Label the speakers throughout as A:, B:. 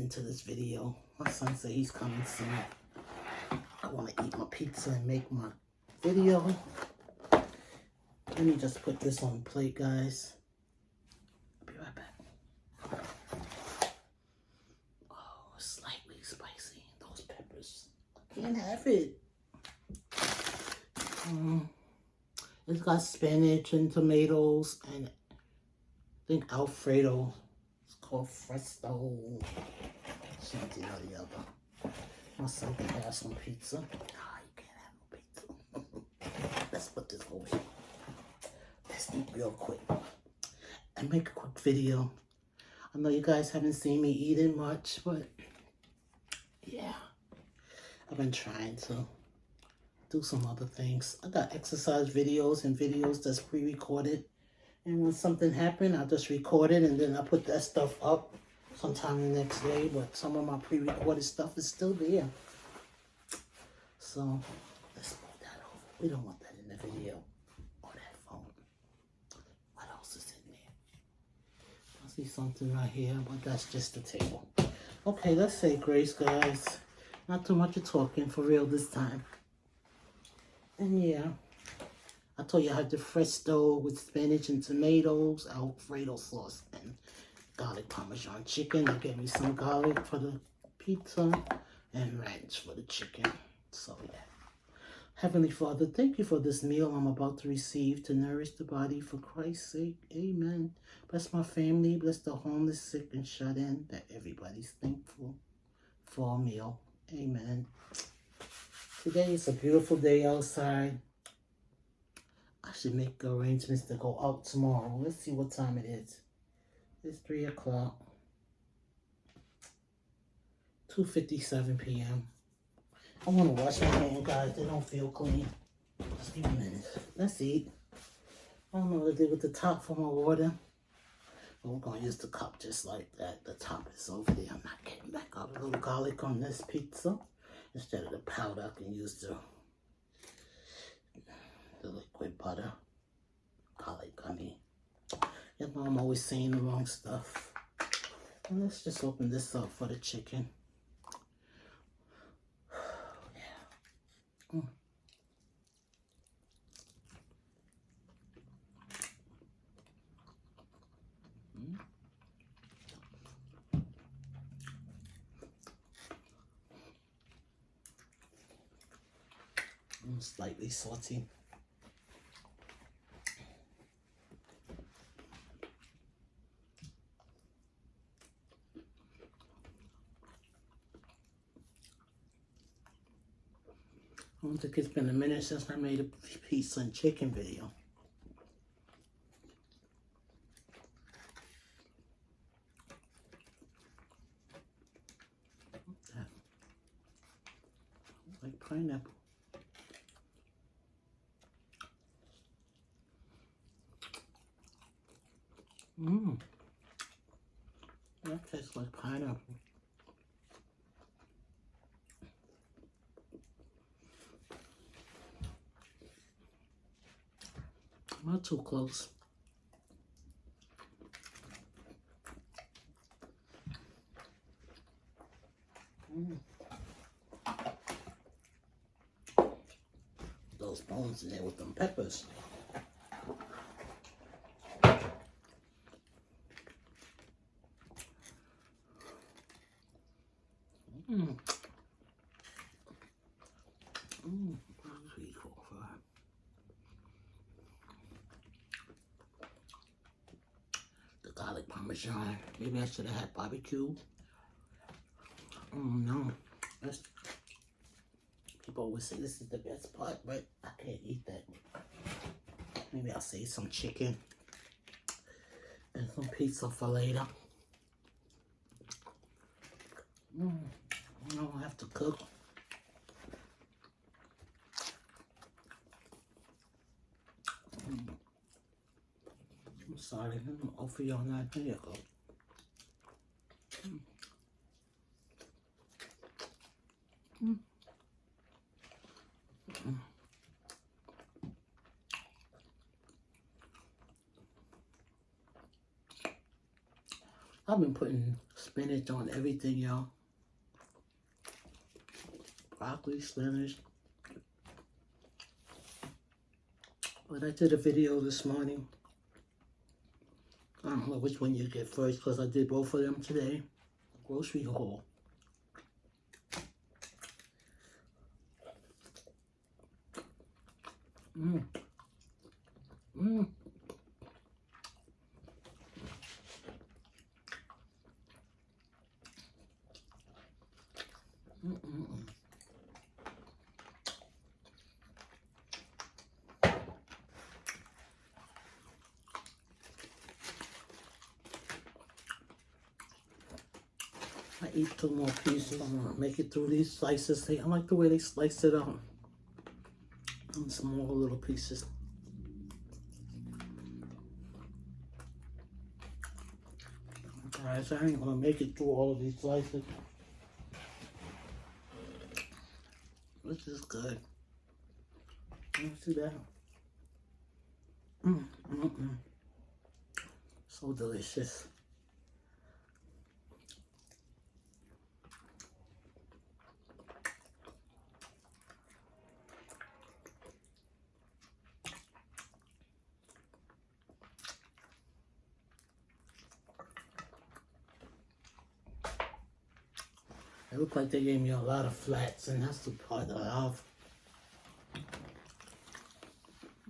A: into this video. My son said he's coming soon. I want to eat my pizza and make my video. Let me just put this on plate, guys. I'll be right back. Oh, slightly spicy. Those peppers. I can't have it. Um, it's got spinach and tomatoes and I think Alfredo. It's called Fresto. Something or the other. My son can have some pizza. Nah, you can't have no pizza. Let's put this here. Let's eat real quick and make a quick video. I know you guys haven't seen me eating much, but yeah, I've been trying to do some other things. I got exercise videos and videos that's pre-recorded. And when something happened, I just record it and then I put that stuff up sometime the next day. But some of my pre-recorded stuff is still there. So let's move that over. We don't want that in the video or that phone. What else is in there? I see something right here, but that's just the table. Okay, let's say grace, guys. Not too much of talking for real this time. And yeah, I told you I had the fresto with spinach and tomatoes, Alfredo sauce, and garlic parmesan chicken. They gave me some garlic for the pizza and ranch for the chicken. So yeah. Heavenly Father, thank you for this meal I'm about to receive to nourish the body for Christ's sake. Amen. Bless my family, bless the homeless, sick, and shut in, that everybody's thankful for a meal. Amen. Today is a beautiful day outside. I should make arrangements to go out tomorrow. Let's see what time it is. It's 3 o'clock. 2.57 p.m. I want to wash my hands, guys. They don't feel clean. Just give me a minute. Let's eat. I don't know what to do with the top for my water. But we're going to use the cup just like that. The top is over there. I'm not getting back up. A little garlic on this pizza. Instead of the powder, I can use the, the liquid butter. Garlic, I mean. You know, I'm always saying the wrong stuff. And let's just open this up for the chicken. yeah. Mm. Mm, slightly salty. I think it's been a minute since I made a pizza and chicken video. Like pineapple. Mmm. That tastes like pineapple. Not too close. Mm. Those bones in there with them peppers. Mm. Mm. Three, four, five. The garlic Maybe I should have had barbecue. Oh no. That's people always say this is the best part, but I can't eat that. Maybe I'll save some chicken and some pizza for later. Mm. I don't have to cook. I've been putting spinach on everything, y'all. Broccoli, spinach. When I did a video this morning, don't know which one you get first because I did both of them today. Grocery haul. Mmm. Mm -mm -mm. I eat two more pieces. I'm gonna make it through these slices. I like the way they slice it out. In small little pieces. Alright, so I ain't gonna make it through all of these slices. This is good. Let's see that. Mm, mm, mm. So delicious. Looked like they gave me a lot of flats, and that's the part that I love.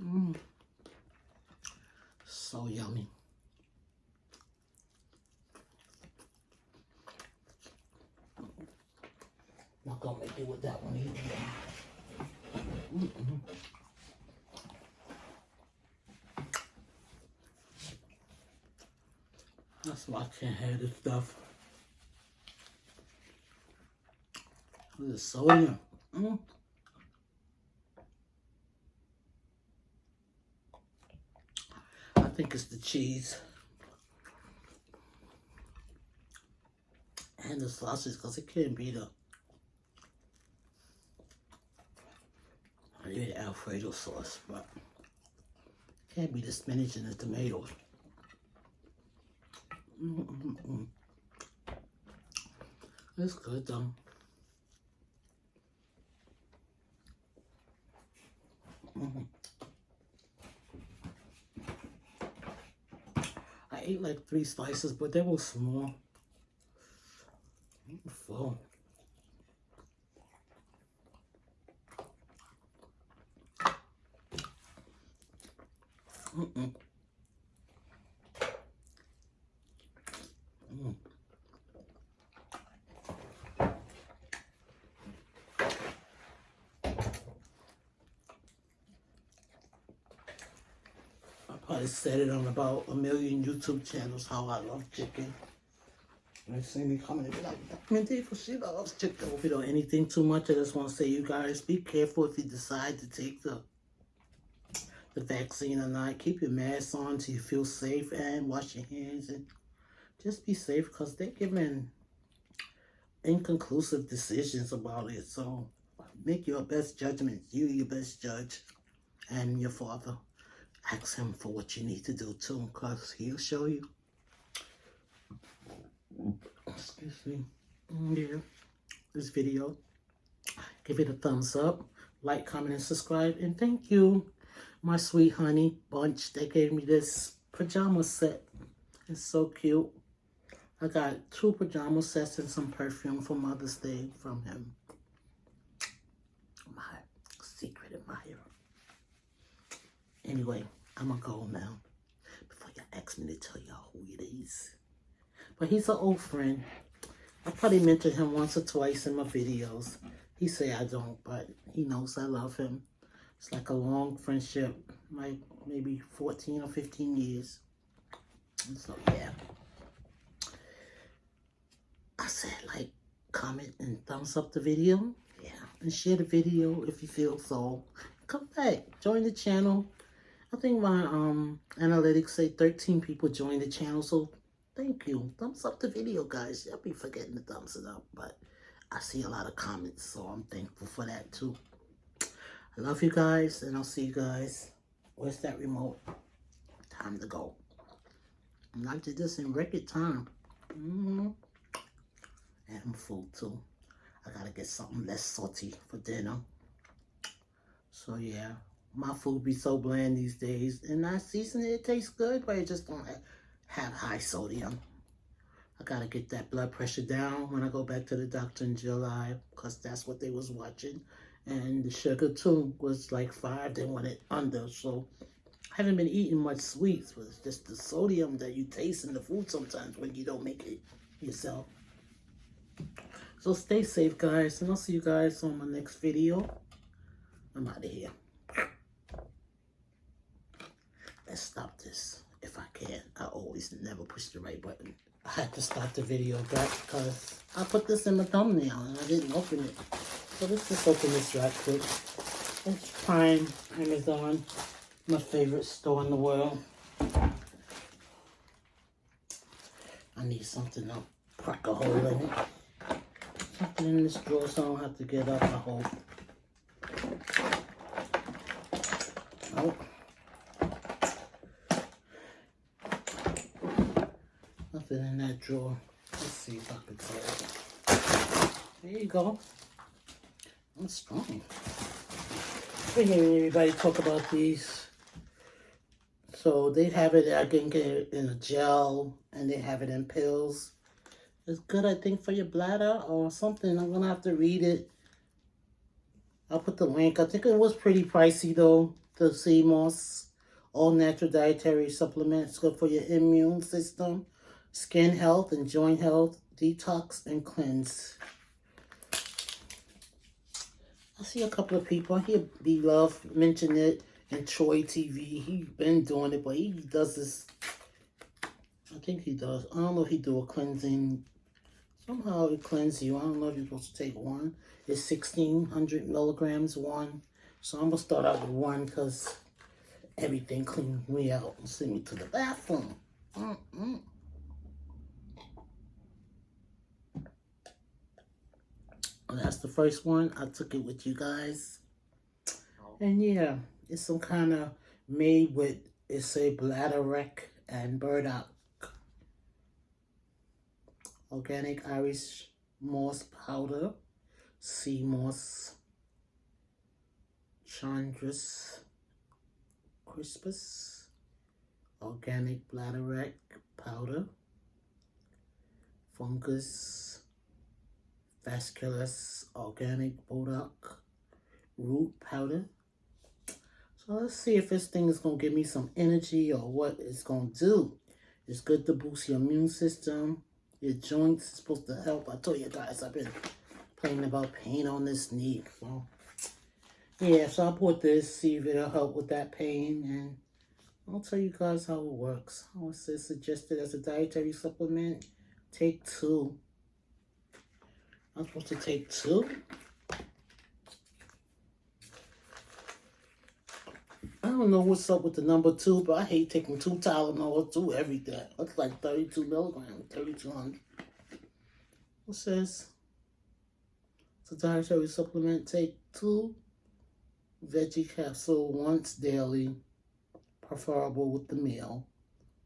A: Mmm. So yummy. Not gonna make it with that one either. Mm -mm. That's why I can't have this stuff. The sodium. Mm. I think it's the cheese. And the sausage, because it can't be the I need Alfredo sauce, but can't be the spinach and the tomatoes. Mm -mm -mm. It's good though. I ate like three slices, but they were small. Full. Mm-mm. Mm. I probably said it on about a million YouTube channels how I love chicken. They see me coming and be like, Minty, for she loves chicken. If you don't anything too much, I just want to say, you guys, be careful if you decide to take the the vaccine or not. Keep your mask on till you feel safe and wash your hands and just be safe because they're giving inconclusive decisions about it. So make your best judgment. You your best judge and your father. Ask him for what you need to do too because he'll show you. Excuse me. Mm, yeah. This video. Give it a thumbs up. Like, comment, and subscribe. And thank you my sweet honey bunch. They gave me this pajama set. It's so cute. I got two pajama sets and some perfume for Mother's Day from him. My secret admirer. Anyway, I'm going to go now. Before you ask me to tell y'all who it is. But he's an old friend. I probably mentioned him once or twice in my videos. He say I don't, but he knows I love him. It's like a long friendship, like maybe 14 or 15 years. So, yeah. I said like, comment, and thumbs up the video. Yeah, and share the video if you feel so. Come back, join the channel. I think my um analytics say 13 people joined the channel, so thank you. Thumbs up the video, guys. I'll be forgetting to thumbs it up, but I see a lot of comments, so I'm thankful for that too. I love you guys, and I'll see you guys. Where's that remote? Time to go. And I did this in record time. Mm-hmm. And food too. I gotta get something less salty for dinner. So yeah, my food be so bland these days. And I season it, it tastes good, but it just don't have high sodium. I gotta get that blood pressure down when I go back to the doctor in July, because that's what they was watching. And the sugar too was like five, they want it under. So I haven't been eating much sweets, but it's just the sodium that you taste in the food sometimes when you don't make it yourself. So stay safe, guys, and I'll see you guys on my next video. I'm out of here. Stop this if I can. I always never push the right button. I had to stop the video back because I put this in the thumbnail and I didn't open it. So let's just open this right quick. It's Prime, Amazon, my favorite store in the world. I need something to crack a hole in it. Something in this drawer so I don't have to get up, I hope. Nope. Nothing in that drawer. Let's see if I can tell. There you go. I'm strong. Been hearing everybody talk about these. So they have it, I can get it in a gel, and they have it in pills. It's good, I think, for your bladder or something. I'm going to have to read it. I'll put the link. I think it was pretty pricey, though, the sea. All natural dietary supplements. Good for your immune system, skin health, and joint health. Detox and cleanse. I see a couple of people. I hear B-Love mention it in Troy TV. He's been doing it, but he does this. I think he does. I don't know if he do a cleansing. Somehow it cleanses you. I don't know if you're supposed to take one. It's 1,600 milligrams one. So I'm going to start out with one because everything cleans me out and send me to the bathroom. Mm -mm. That's the first one. I took it with you guys. Oh. And yeah, it's some kind of made with, it's a bladderwrack and burdock. Organic Irish moss powder, sea moss, Chondrus crispus, organic bladderwrack powder, fungus, vasculus organic burdock root powder. So let's see if this thing is going to give me some energy or what it's going to do. It's good to boost your immune system. Your joints is supposed to help. I told you guys I've been playing about pain on this knee. So yeah, so I bought this, see if it'll help with that pain. And I'll tell you guys how it works. It says suggested as a dietary supplement. Take two. I'm supposed to take two. I don't know what's up with the number two, but I hate taking two Tylenol, two everything. That's like 32 milligrams, 3200. It says it's a dietary supplement. Take two veggie capsule once daily, preferable with the meal,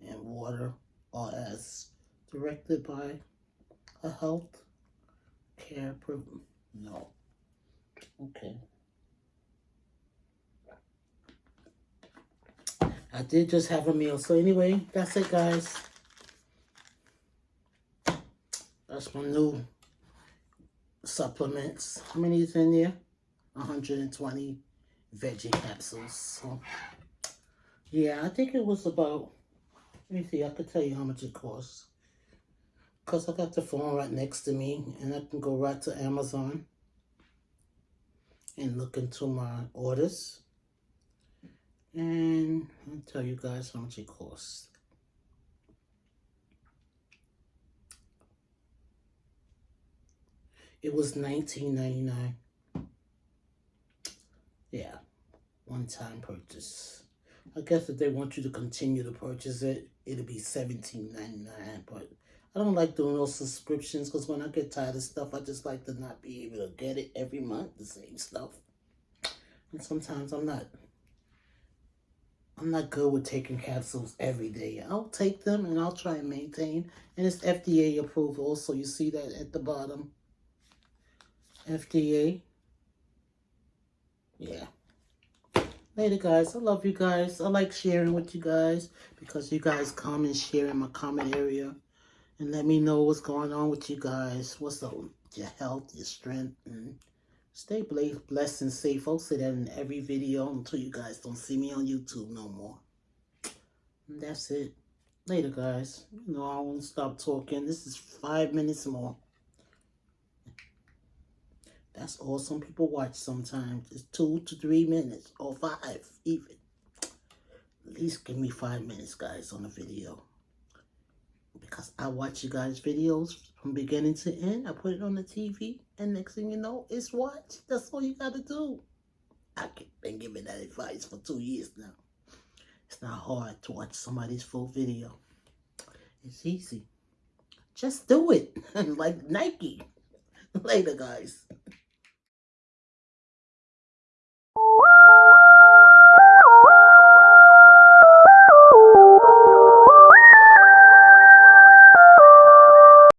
A: and water or as directed by a health care program. No. Okay. I did just have a meal. So anyway, that's it, guys. That's my new supplements. How many is in there? 120 veggie capsules. So, yeah, I think it was about, let me see, I could tell you how much it costs. Because I got the phone right next to me and I can go right to Amazon and look into my orders. And I'll tell you guys how much it costs. It was nineteen ninety nine. Yeah, one-time purchase. I guess if they want you to continue to purchase it, it'll be seventeen ninety nine. But I don't like doing those subscriptions because when I get tired of stuff, I just like to not be able to get it every month, the same stuff. And sometimes I'm not I'm not good with taking capsules every day. I'll take them and I'll try and maintain. And it's FDA approved also. You see that at the bottom. FDA. Yeah. Later, guys. I love you guys. I like sharing with you guys because you guys come and share in my comment area and let me know what's going on with you guys. What's up your health, your strength, and stay blessed and safe. I'll say that in every video until you guys don't see me on YouTube no more. And that's it. Later, guys. You know, I won't stop talking. This is five minutes more. That's all some people watch sometimes. It's two to three minutes or five even. At least give me five minutes, guys, on the video. Because I watch you guys' videos from beginning to end. I put it on the TV. And next thing you know, it's watched. That's all you got to do. I've been giving that advice for two years now. It's not hard to watch somebody's full video. It's easy. Just do it. like Nike. Later, guys.